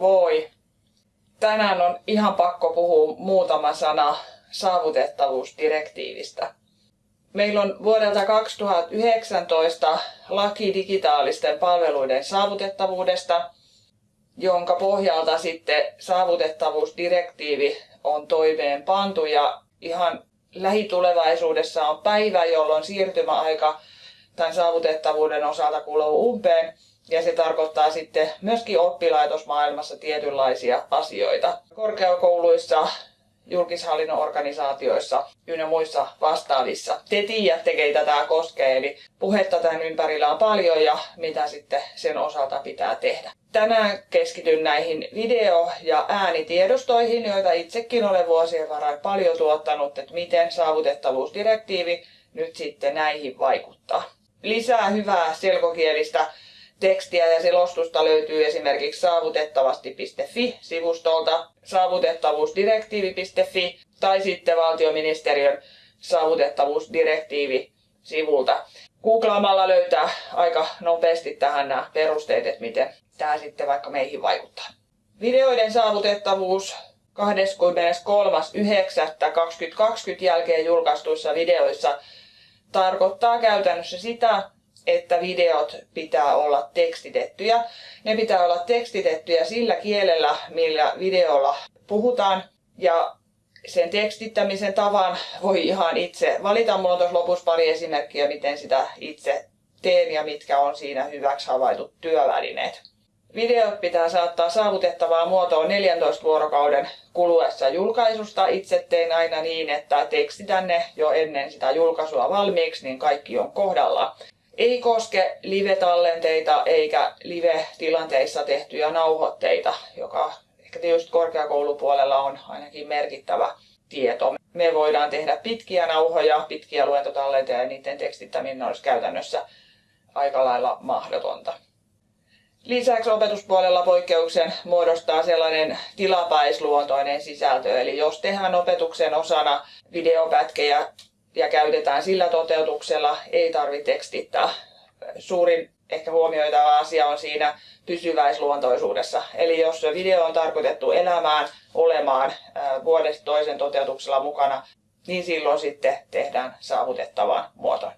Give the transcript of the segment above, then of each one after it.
Voi. Tänään on ihan pakko puhua muutama sana saavutettavuusdirektiivistä. Meillä on vuodelta 2019 laki digitaalisten palveluiden saavutettavuudesta, jonka pohjalta sitten saavutettavuusdirektiivi on toimeenpantu ja ihan lähitulevaisuudessa on päivä, jolloin siirtymäaika tämän saavutettavuuden osalta kuluu umpeen. Ja se tarkoittaa sitten myöskin oppilaitosmaailmassa tietynlaisia asioita. Korkeakouluissa, julkishallinnon organisaatioissa ynnä muissa vastaavissa. Te tiedätte, keitä tämä koskee, eli puhetta tämän ympärillä on paljon ja mitä sitten sen osalta pitää tehdä. Tänään keskityn näihin video- ja äänitiedostoihin, joita itsekin olen vuosien varrella paljon tuottanut, että miten saavutettavuusdirektiivi nyt sitten näihin vaikuttaa. Lisää hyvää selkokielistä tekstiä ja selostusta löytyy esimerkiksi saavutettavasti.fi-sivustolta, saavutettavuusdirektiivi.fi tai sitten valtioministeriön saavutettavuusdirektiivi-sivulta. Googlaamalla löytää aika nopeasti tähän nämä perusteet, että miten tämä sitten vaikka meihin vaikuttaa. Videoiden saavutettavuus 23.9.2020 jälkeen julkaistuissa videoissa tarkoittaa käytännössä sitä, että videot pitää olla tekstitettyjä. Ne pitää olla tekstitettyjä sillä kielellä, millä videolla puhutaan. Ja sen tekstittämisen tavan voi ihan itse valita. Mulla on tuossa lopussa pari esimerkkiä, miten sitä itse teen ja mitkä on siinä hyväksi havaitut työvälineet. Videot pitää saattaa saavutettavaa muotoon 14 vuorokauden kuluessa julkaisusta. Itse teen aina niin, että tekstitän ne jo ennen sitä julkaisua valmiiksi, niin kaikki on kohdalla. Ei koske live-tallenteita eikä live-tilanteissa tehtyjä nauhoitteita, joka ehkä tietysti korkeakoulupuolella on ainakin merkittävä tieto. Me voidaan tehdä pitkiä nauhoja, pitkiä luentotallenteja ja niiden tekstittäminen olisi käytännössä aika lailla mahdotonta. Lisäksi opetuspuolella poikkeuksen muodostaa sellainen tilapäisluontoinen sisältö, eli jos tehdään opetuksen osana videopätkejä ja käytetään sillä toteutuksella, ei tarvitse tekstittää. Suurin ehkä huomioitava asia on siinä pysyväisluontoisuudessa. Eli jos video on tarkoitettu elämään, olemaan vuodesta toisen toteutuksella mukana, niin silloin sitten tehdään saavutettavaan muotoon.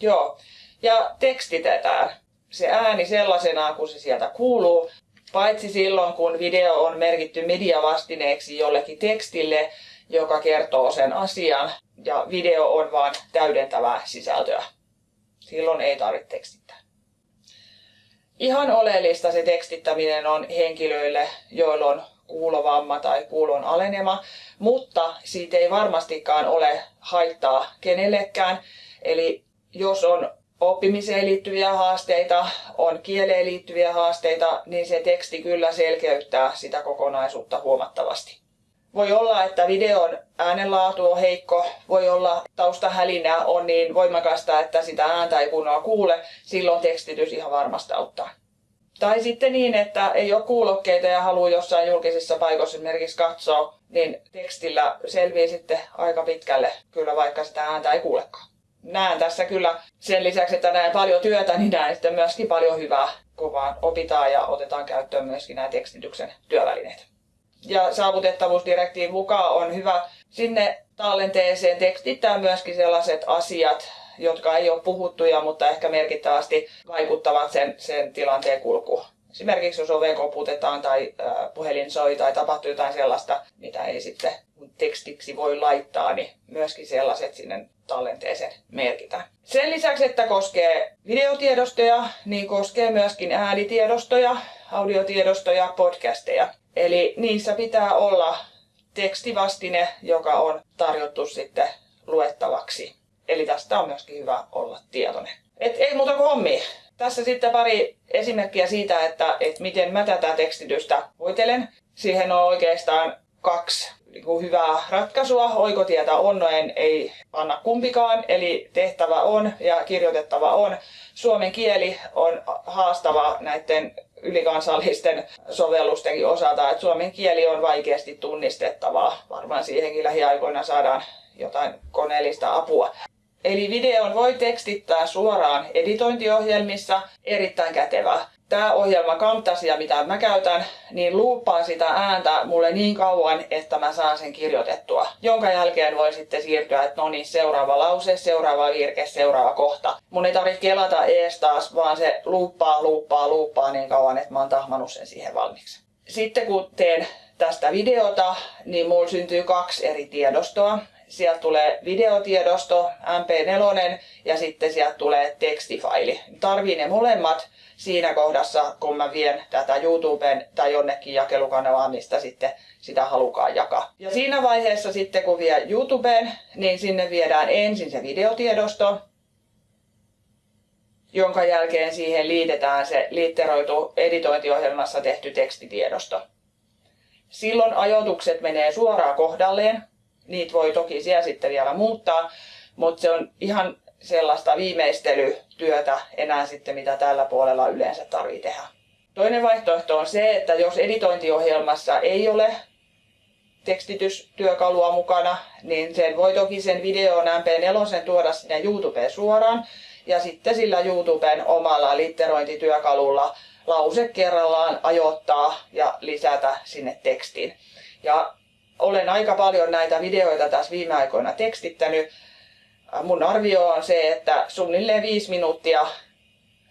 Joo, ja tekstitetään se ääni sellaisenaan, kun se sieltä kuuluu, paitsi silloin, kun video on merkitty mediavastineeksi jollekin tekstille, joka kertoo sen asian, ja video on vain täydentävää sisältöä. Silloin ei tarvitse tekstittää. Ihan oleellista se tekstittäminen on henkilöille, joilla on kuulovamma tai kuulon alenema, mutta siitä ei varmastikaan ole haittaa kenellekään. Eli jos on oppimiseen liittyviä haasteita, on kieleen liittyviä haasteita, niin se teksti kyllä selkeyttää sitä kokonaisuutta huomattavasti. Voi olla, että videon äänenlaatu on heikko, voi olla taustahälinä on niin voimakasta, että sitä ääntä ei kunnolla kuule, silloin tekstitys ihan varmasti auttaa. Tai sitten niin, että ei ole kuulokkeita ja haluaa jossain julkisissa paikoissa esimerkiksi katsoa, niin tekstillä selvii sitten aika pitkälle kyllä vaikka sitä ääntä ei kuulekaan näen tässä kyllä sen lisäksi, että näen paljon työtä, niin näen sitten myöskin paljon hyvää, kun vaan opitaan ja otetaan käyttöön myöskin nämä tekstityksen työvälineet. Ja saavutettavuusdirektiivin mukaan on hyvä sinne tallenteeseen tekstittää myöskin sellaiset asiat, jotka ei ole puhuttuja, mutta ehkä merkittävästi vaikuttavat sen, sen tilanteen kulkuun. Esimerkiksi jos oven koputetaan tai puhelin soi tai tapahtuu jotain sellaista, mitä ei sitten tekstiksi voi laittaa, niin myöskin sellaiset sinne tallenteeseen merkitään. Sen lisäksi, että koskee videotiedostoja, niin koskee myöskin äänitiedostoja, audiotiedostoja, podcasteja. Eli niissä pitää olla tekstivastine, joka on tarjottu sitten luettavaksi. Eli tästä on myöskin hyvä olla tietoinen. Et ei muuta kuin hommi. Tässä sitten pari esimerkkiä siitä, että, että miten mä tätä tekstitystä voitelen. Siihen on oikeastaan kaksi niin hyvää ratkaisua. Oikotietä on, no en, ei panna kumpikaan, eli tehtävä on ja kirjoitettava on. Suomen kieli on haastava näiden ylikansallisten sovellustenkin osalta, että suomen kieli on vaikeasti tunnistettavaa. Varmaan siihenkin lähiaikoina saadaan jotain koneellista apua. Eli videon voi tekstittää suoraan editointiohjelmissa, erittäin kätevää. Tämä ohjelma Camtasia, mitä mä käytän, niin luuppaa sitä ääntä mulle niin kauan, että mä saan sen kirjoitettua. Jonka jälkeen voi sitten siirtyä, että no niin, seuraava lause, seuraava virke, seuraava kohta. Mun ei tarvitse kelata ees taas, vaan se luuppaa, luuppaa, luuppaa niin kauan, että mä oon tahmanut sen siihen valmiiksi. Sitten kun teen tästä videota, niin mulla syntyy kaksi eri tiedostoa. Sieltä tulee videotiedosto, MP4 ja sitten sieltä tulee tekstifaili. Tarvii ne molemmat siinä kohdassa, kun mä vien tätä YouTubeen tai jonnekin jakelukanavaan, mistä sitten sitä halukaan jakaa. Ja siinä vaiheessa sitten, kun vie YouTubeen, niin sinne viedään ensin se videotiedosto, jonka jälkeen siihen liitetään se liitteroitu editointiohjelmassa tehty tekstitiedosto. Silloin ajoitukset menee suoraan kohdalleen. Niitä voi toki siellä sitten vielä muuttaa, mutta se on ihan sellaista viimeistelytyötä enää sitten, mitä tällä puolella yleensä tarvii tehdä. Toinen vaihtoehto on se, että jos editointiohjelmassa ei ole tekstitystyökalua mukana, niin sen voi toki sen videon MP4 tuoda sinne YouTubeen suoraan ja sitten sillä YouTuben omalla litterointityökalulla lause kerrallaan ajoittaa ja lisätä sinne tekstiin. Ja olen aika paljon näitä videoita tässä viime aikoina tekstittänyt. Mun arvio on se, että suunnilleen viisi minuuttia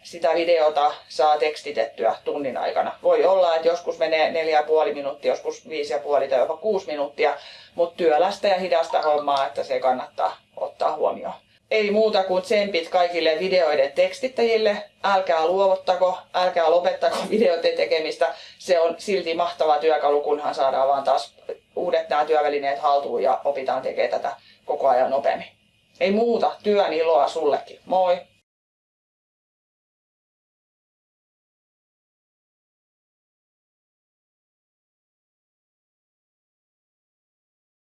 sitä videota saa tekstitettyä tunnin aikana. Voi olla, että joskus menee neljä ja puoli minuuttia, joskus viisi ja puoli tai jopa kuusi minuuttia, mutta työlästä ja hidasta hommaa, että se kannattaa ottaa huomioon ei muuta kuin tsempit kaikille videoiden tekstittäjille. Älkää luovuttako, älkää lopettako videoiden tekemistä. Se on silti mahtava työkalu, kunhan saadaan vaan taas uudet nämä työvälineet haltuun ja opitaan tekemään tätä koko ajan nopeammin. Ei muuta, työn iloa sullekin. Moi!